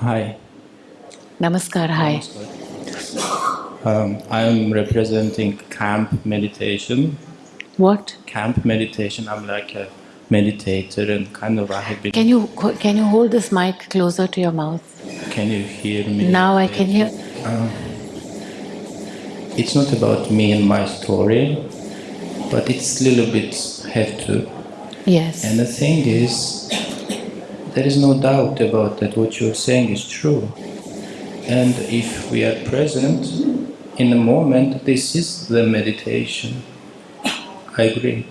Hi. Namaskar, hi. Um, I am representing camp meditation. What? Camp meditation. I'm like a meditator and kind of I have. Can you can you hold this mic closer to your mouth? Can you hear me? Now I can hear. It's not about me and my story, but it's a little bit have to. Yes. And the thing is, there is no doubt about that. What you're saying is true. And if we are present in the moment, this is the meditation. I agree.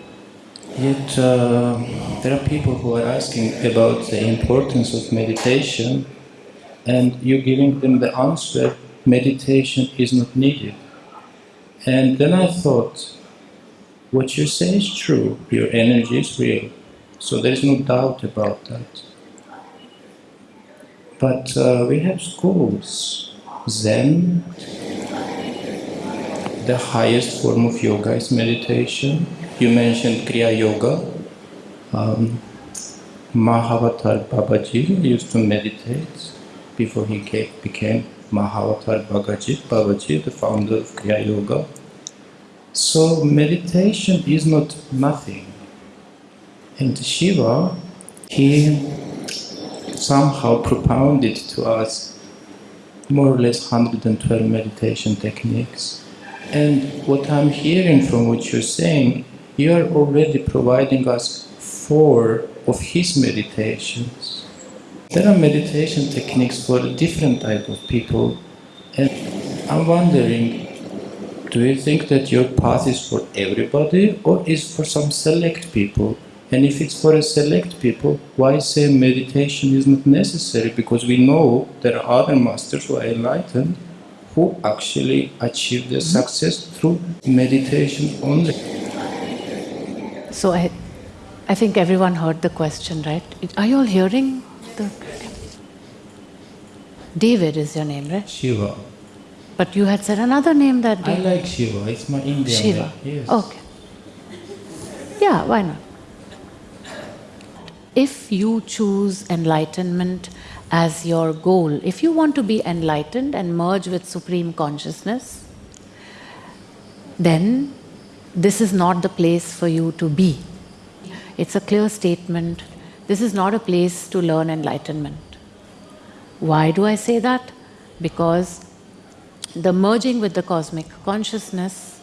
Yet uh, there are people who are asking about the importance of meditation, and you're giving them the answer meditation is not needed. And then I thought, what you say is true, your energy is real, so there is no doubt about that. But uh, we have schools, Zen, the highest form of yoga is meditation. You mentioned Kriya Yoga. Um, Mahavatar Babaji used to meditate before he came, became Mahavatar Babaji, Babaji, the founder of Kriya Yoga. So meditation is not nothing. And Shiva, he somehow propounded to us more or less 112 meditation techniques. And what I'm hearing from what you're saying, you are already providing us four of his meditations. There are meditation techniques for different type of people, and I'm wondering, do you think that your path is for everybody or is for some select people? And if it's for a select people, why say meditation is not necessary? Because we know there are other masters who are enlightened who actually achieve their mm-hmm. success through meditation only. So I, I think everyone heard the question, right? Are you all hearing the? David is your name, right? Shiva. But you had said another name that day. I like Shiva, it's my Indian Shiva. name. Yes. Okay. Yeah, why not? If you choose enlightenment as your goal, if you want to be enlightened and merge with Supreme Consciousness, then this is not the place for you to be. It's a clear statement. This is not a place to learn enlightenment. Why do I say that? Because the merging with the cosmic consciousness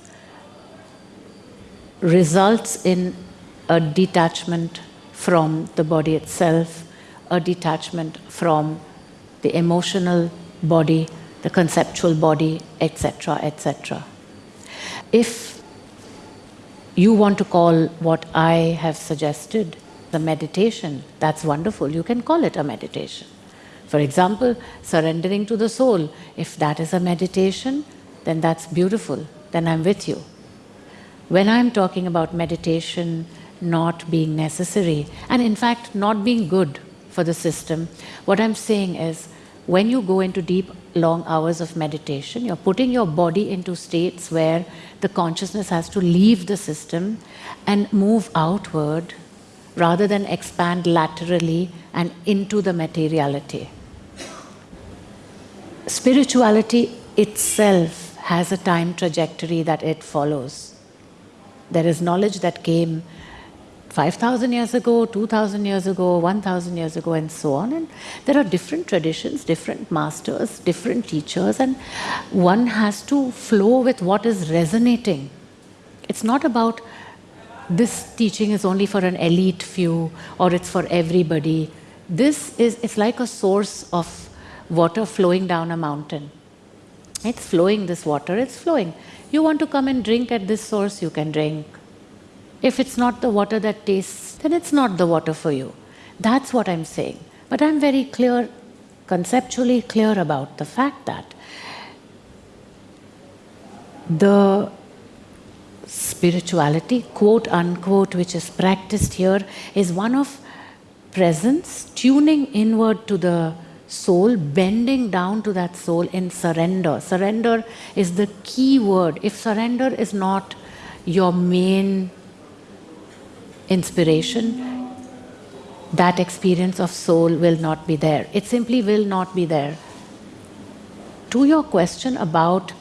results in a detachment from the body itself, a detachment from the emotional body, the conceptual body, etc., etc. If you want to call what I have suggested the meditation, that's wonderful. You can call it a meditation. For example, surrendering to the soul, if that is a meditation, then that's beautiful, then I'm with you. When I'm talking about meditation not being necessary, and in fact not being good for the system, what I'm saying is when you go into deep, long hours of meditation, you're putting your body into states where the consciousness has to leave the system and move outward rather than expand laterally and into the materiality. Spirituality itself has a time trajectory that it follows. There is knowledge that came 5,000 years ago, 2,000 years ago, 1,000 years ago, and so on. And there are different traditions, different masters, different teachers, and one has to flow with what is resonating. It's not about this teaching is only for an elite few or it's for everybody. This is, it's like a source of water flowing down a mountain. It's flowing, this water, it's flowing. You want to come and drink at this source, you can drink. If it's not the water that tastes, then it's not the water for you. That's what I'm saying. But I'm very clear, conceptually clear about the fact that the spirituality, quote unquote, which is practiced here, is one of presence, tuning inward to the soul, bending down to that soul in surrender. Surrender is the key word. If surrender is not your main inspiration, that experience of soul will not be there. It simply will not be there. To your question about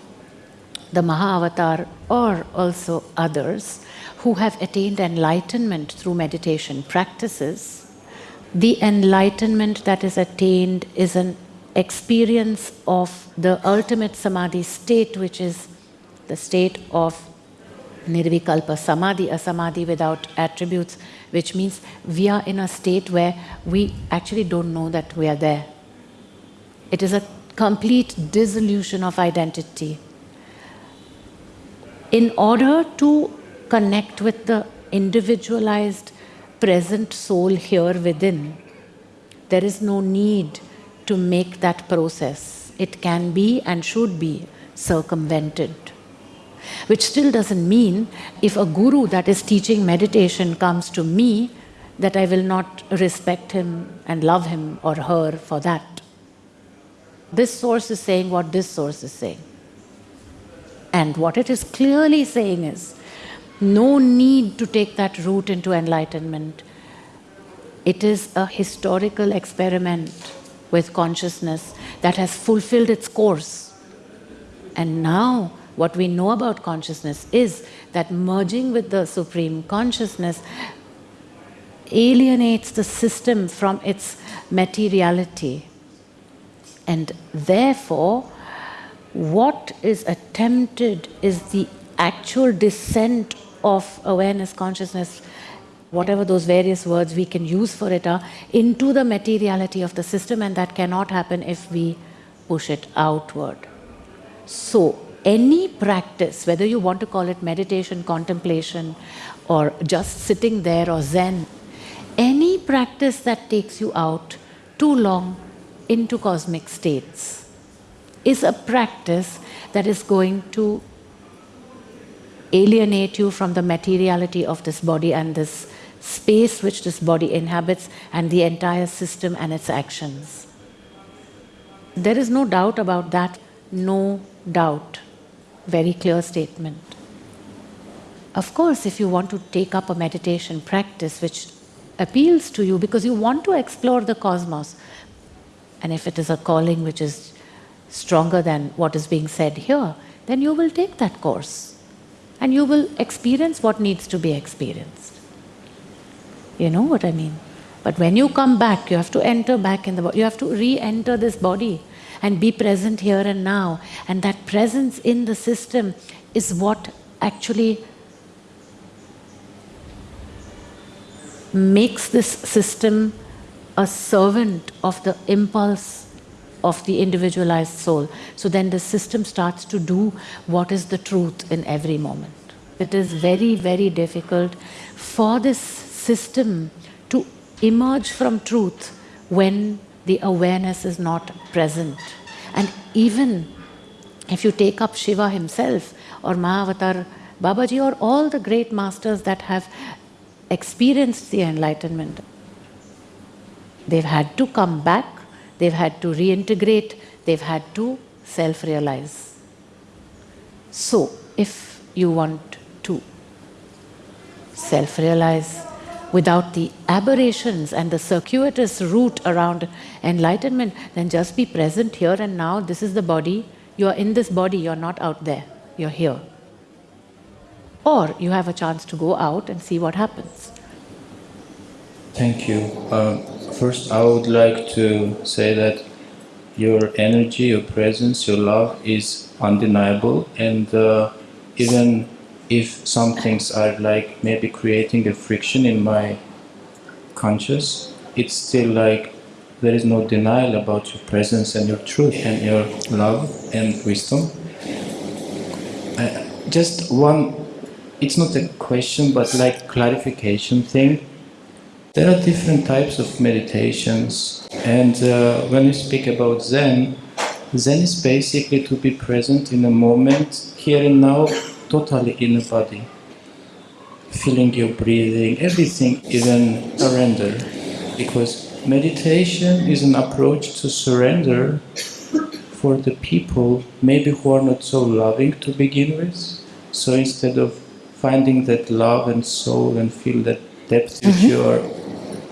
the Mahavatar or also others who have attained enlightenment through meditation practices, the enlightenment that is attained is an experience of the ultimate samadhi state, which is the state of nirvikalpa samadhi, a samadhi without attributes, which means we are in a state where we actually don't know that we are there. It is a complete dissolution of identity. In order to connect with the individualized present soul here within, there is no need to make that process. It can be and should be circumvented. Which still doesn't mean if a guru that is teaching meditation comes to me, that I will not respect him and love him or her for that. This source is saying what this source is saying. And what it is clearly saying is no need to take that route into enlightenment. It is a historical experiment with consciousness that has fulfilled its course. And now, what we know about consciousness is that merging with the Supreme Consciousness alienates the system from its materiality. And therefore, what is attempted is the actual descent of awareness, consciousness, whatever those various words we can use for it are, into the materiality of the system, and that cannot happen if we push it outward. So, any practice, whether you want to call it meditation, contemplation, or just sitting there or Zen, any practice that takes you out too long into cosmic states is a practice that is going to alienate you from the materiality of this body and this space which this body inhabits and the entire system and its actions. There is no doubt about that, no doubt. Very clear statement. Of course, if you want to take up a meditation practice which appeals to you because you want to explore the cosmos, and if it is a calling which is stronger than what is being said here, then you will take that course and you will experience what needs to be experienced. You know what I mean? But when you come back, you have to enter back in the body, you have to re enter this body and be present here and now. And that presence in the system is what actually makes this system a servant of the impulse of the individualized soul. So then the system starts to do what is the truth in every moment. It is very, very difficult for this system emerge from truth when the awareness is not present. And even if you take up Shiva himself or Mahavatar Babaji or all the great masters that have experienced the enlightenment. They've had to come back, they've had to reintegrate, they've had to self realize. So, if you want to self realize without the aberrations and the circuitous route around enlightenment, then just be present here and now. This is the body. You are in this body, you're not out there, you're here or you have a chance to go out and see what happens. Thank you. Uh, first, I would like to say that your energy, your presence, your love is undeniable, and uh, even if some things are like maybe creating a friction in my conscious, it's still like there is no denial about your presence and your truth and your love and wisdom. Just one it's not a question but like clarification thing. There are different types of meditations and uh, when we speak about Zen, Zen is basically to be present in a moment, here and now, totally in the body. Feeling your breathing, everything, even surrender. Because meditation is an approach to surrender for the people maybe who are not so loving to begin with. So instead of finding that love and soul and feel that depth which mm-hmm. you are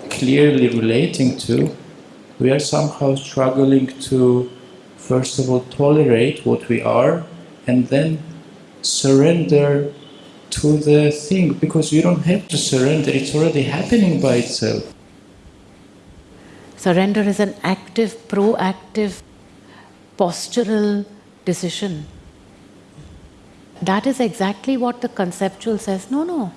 clearly relating to, we are somehow struggling to, first of all, tolerate what we are and then surrender to the thing because you don't have to surrender, it's already happening by itself. Surrender is an active, proactive, postural decision. That is exactly what the conceptual says. No, no.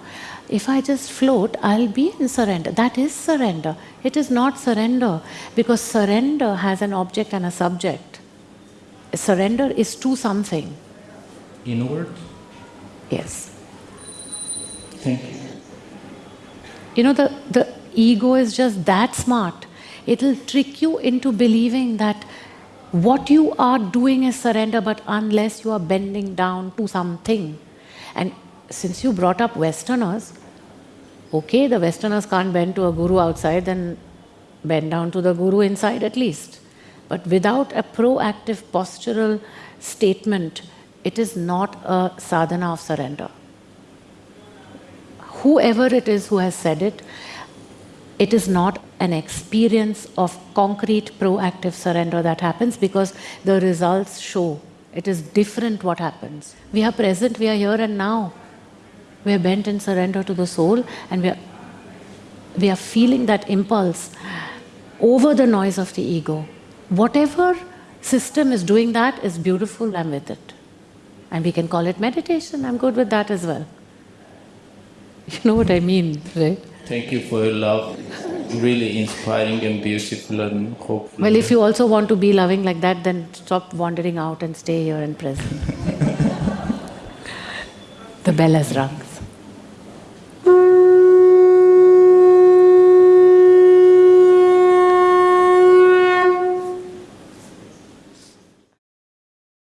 If I just float, I'll be in surrender. That is surrender. It is not surrender because surrender has an object and a subject. Surrender is to something. Inward? Yes. Thank you. You know, the, the ego is just that smart. It'll trick you into believing that what you are doing is surrender, but unless you are bending down to something. And since you brought up Westerners, okay, the Westerners can't bend to a guru outside, then bend down to the guru inside at least. But without a proactive postural statement, it is not a sadhana of surrender. Whoever it is who has said it, it is not an experience of concrete proactive surrender that happens because the results show it is different what happens. We are present, we are here and now. We are bent in surrender to the soul and we are, we are feeling that impulse over the noise of the ego. Whatever system is doing that is beautiful, I'm with it. And we can call it meditation, I'm good with that as well. You know what I mean, right? Thank you for your love. Really inspiring and beautiful and hopeful. Well, if you also want to be loving like that, then stop wandering out and stay here and present. the bell has rung.